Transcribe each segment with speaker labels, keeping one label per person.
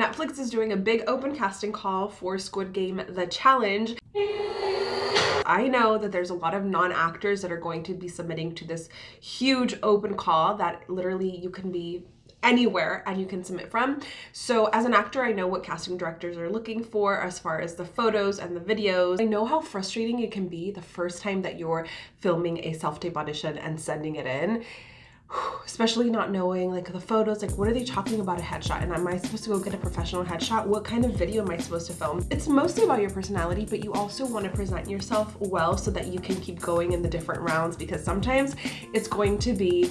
Speaker 1: Netflix is doing a big open casting call for Squid Game The Challenge. I know that there's a lot of non-actors that are going to be submitting to this huge open call that literally you can be anywhere and you can submit from. So as an actor, I know what casting directors are looking for as far as the photos and the videos. I know how frustrating it can be the first time that you're filming a self-tape audition and sending it in especially not knowing like the photos like what are they talking about a headshot? And am i supposed to go get a professional headshot? What kind of video am i supposed to film? It's mostly about your personality but you also want to present yourself well so that you can keep going in the different rounds because sometimes it's going to be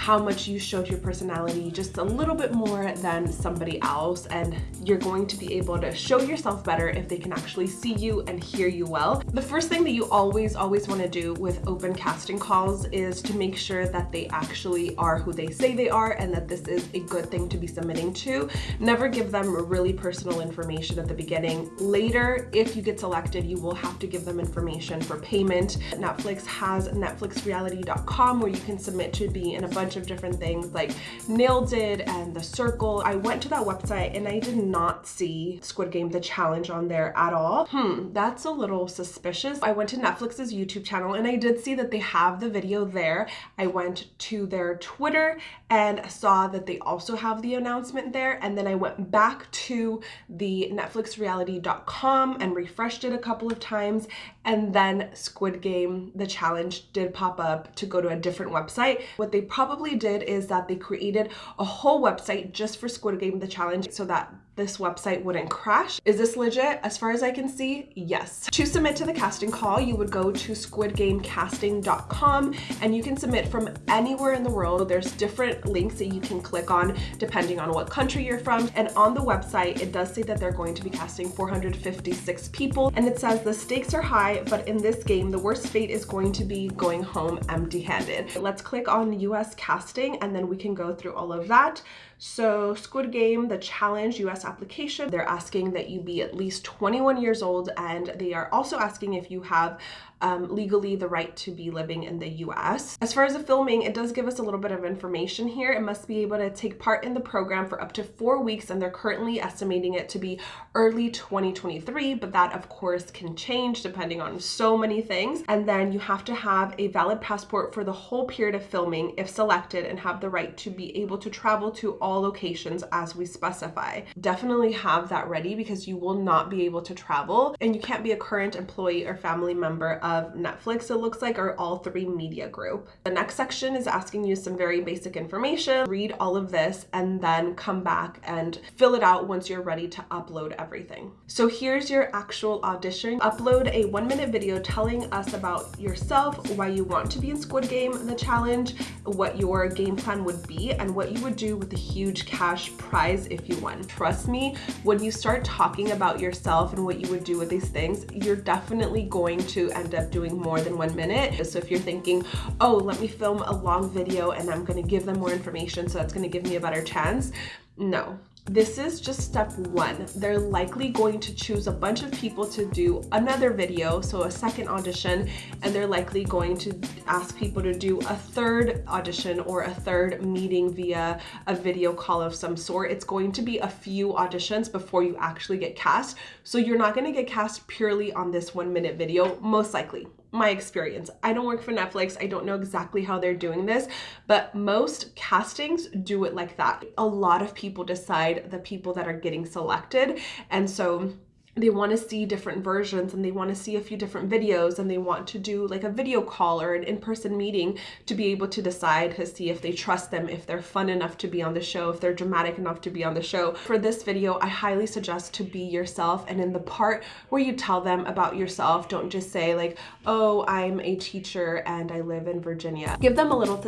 Speaker 1: how much you showed your personality just a little bit more than somebody else and you're going to be able to show yourself better if they can actually see you and hear you well. The first thing that you always always want to do with open casting calls is to make sure that they actually are who they say they are and that this is a good thing to be submitting to. Never give them really personal information at the beginning. Later, if you get selected, you will have to give them information for payment. Netflix has netflixreality.com where you can submit to be in a bunch of different things like Nailed It and The Circle. I went to that website and I did not see Squid Game The Challenge on there at all. Hmm, that's a little suspicious. I went to Netflix's YouTube channel and I did see that they have the video there. I went to their Twitter and saw that they also have the announcement there. And then I went back to the netflixreality.com and refreshed it a couple of times. And then Squid Game, the challenge did pop up to go to a different website. What they probably probably did is that they created a whole website just for Squid Game the challenge so that this website wouldn't crash. Is this legit? As far as I can see, yes. To submit to the casting call, you would go to squidgamecasting.com and you can submit from anywhere in the world. There's different links that you can click on depending on what country you're from. And on the website, it does say that they're going to be casting 456 people. And it says the stakes are high, but in this game, the worst fate is going to be going home empty handed. Let's click on US casting and then we can go through all of that. So Squid Game, the challenge US application, they're asking that you be at least 21 years old and they are also asking if you have um, legally the right to be living in the US. As far as the filming, it does give us a little bit of information here. It must be able to take part in the program for up to four weeks and they're currently estimating it to be early 2023, but that of course can change depending on so many things. And then you have to have a valid passport for the whole period of filming if selected and have the right to be able to travel to all all locations as we specify. Definitely have that ready because you will not be able to travel and you can't be a current employee or family member of Netflix, it looks like, or All3Media group. The next section is asking you some very basic information. Read all of this and then come back and fill it out once you're ready to upload everything. So here's your actual audition. Upload a one minute video telling us about yourself, why you want to be in Squid Game, the challenge, what your game plan would be, and what you would do with the huge huge cash prize if you won. Trust me, when you start talking about yourself and what you would do with these things, you're definitely going to end up doing more than one minute. So if you're thinking, oh, let me film a long video and I'm gonna give them more information so that's gonna give me a better chance, no, this is just step one. They're likely going to choose a bunch of people to do another video, so a second audition, and they're likely going to ask people to do a third audition or a third meeting via a video call of some sort. It's going to be a few auditions before you actually get cast. So you're not gonna get cast purely on this one minute video, most likely my experience. I don't work for Netflix. I don't know exactly how they're doing this, but most castings do it like that. A lot of people decide the people that are getting selected. And so they want to see different versions and they want to see a few different videos and they want to do like a video call or an in-person meeting to be able to decide to see if they trust them, if they're fun enough to be on the show, if they're dramatic enough to be on the show. For this video, I highly suggest to be yourself and in the part where you tell them about yourself, don't just say like, oh, I'm a teacher and I live in Virginia. Give them a little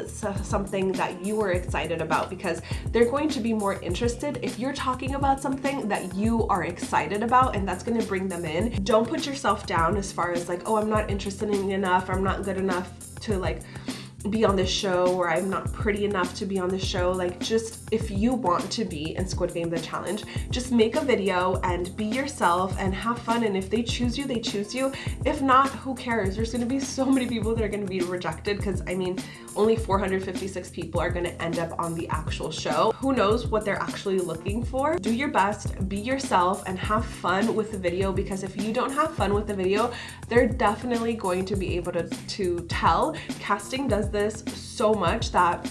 Speaker 1: something that you are excited about because they're going to be more interested if you're talking about something that you are excited about and that's gonna bring them in. Don't put yourself down as far as like, oh, I'm not interested in enough, I'm not good enough to like be on this show or I'm not pretty enough to be on the show. Like just if you want to be in Squid Game The Challenge, just make a video and be yourself and have fun. And if they choose you, they choose you. If not, who cares? There's gonna be so many people that are gonna be rejected because I mean, only 456 people are gonna end up on the actual show. Who knows what they're actually looking for? Do your best, be yourself and have fun with the video because if you don't have fun with the video, they're definitely going to be able to, to tell. Casting does this so much that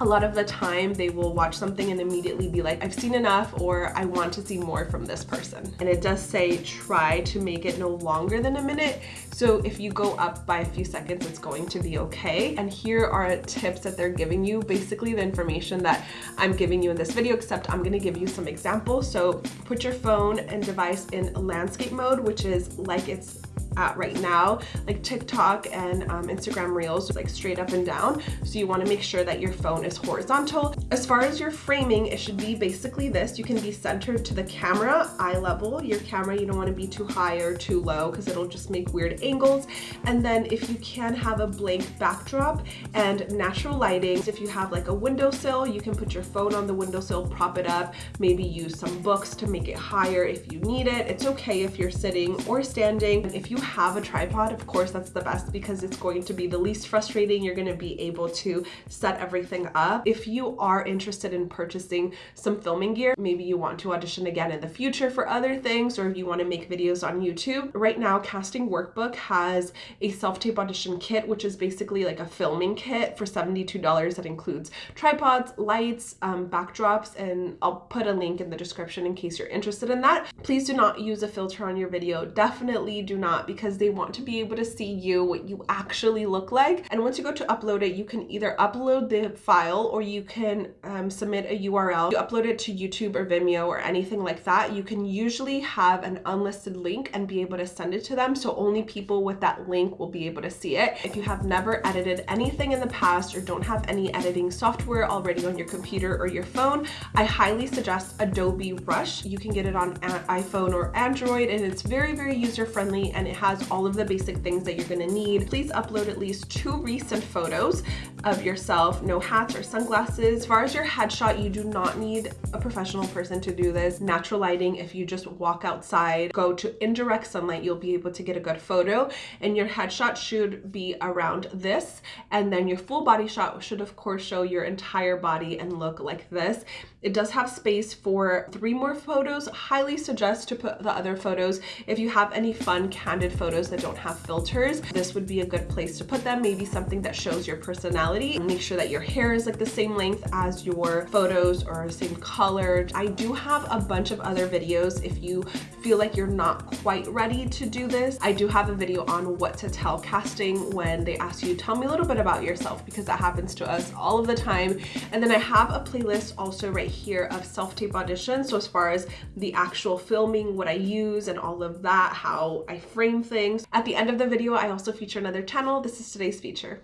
Speaker 1: a lot of the time they will watch something and immediately be like, I've seen enough or I want to see more from this person. And it does say try to make it no longer than a minute. So if you go up by a few seconds, it's going to be okay. And here are tips that they're giving you, basically the information that I'm giving you in this video, except I'm gonna give you some examples. So put your phone and device in landscape mode, which is like it's at right now, like TikTok and um, Instagram Reels, like straight up and down. So you wanna make sure that your phone is horizontal. As far as your framing, it should be basically this. You can be centered to the camera, eye level. Your camera, you don't wanna be too high or too low because it'll just make weird angles. And then if you can have a blank backdrop and natural lighting, if you have like a windowsill, you can put your phone on the windowsill, prop it up, maybe use some books to make it higher if you need it. It's okay if you're sitting or standing. If you have a tripod, of course, that's the best because it's going to be the least frustrating. You're gonna be able to set everything up. If you are interested in purchasing some filming gear, maybe you want to audition again in the future for other things, or if you wanna make videos on YouTube. Right now, Casting Workbook has a self-tape audition kit, which is basically like a filming kit for $72 that includes tripods, lights, um, backdrops, and I'll put a link in the description in case you're interested in that. Please do not use a filter on your video. Definitely do not because they want to be able to see you, what you actually look like. And once you go to upload it, you can either upload the file or you can um, submit a URL. You upload it to YouTube or Vimeo or anything like that. You can usually have an unlisted link and be able to send it to them. So only people with that link will be able to see it. If you have never edited anything in the past or don't have any editing software already on your computer or your phone, I highly suggest Adobe Rush. You can get it on iPhone or Android and it's very, very user friendly and it has all of the basic things that you're gonna need. Please upload at least two recent photos of yourself, no hats or sunglasses. As far as your headshot, you do not need a professional person to do this. Natural lighting, if you just walk outside, go to indirect sunlight, you'll be able to get a good photo. And your headshot should be around this. And then your full body shot should of course show your entire body and look like this. It does have space for three more photos. Highly suggest to put the other photos if you have any fun photos that don't have filters. This would be a good place to put them. Maybe something that shows your personality. Make sure that your hair is like the same length as your photos or same color. I do have a bunch of other videos if you feel like you're not quite ready to do this. I do have a video on what to tell casting when they ask you, tell me a little bit about yourself because that happens to us all of the time. And then I have a playlist also right here of self-tape auditions. So as far as the actual filming, what I use and all of that, how I frame things. At the end of the video, I also feature another channel. This is today's feature.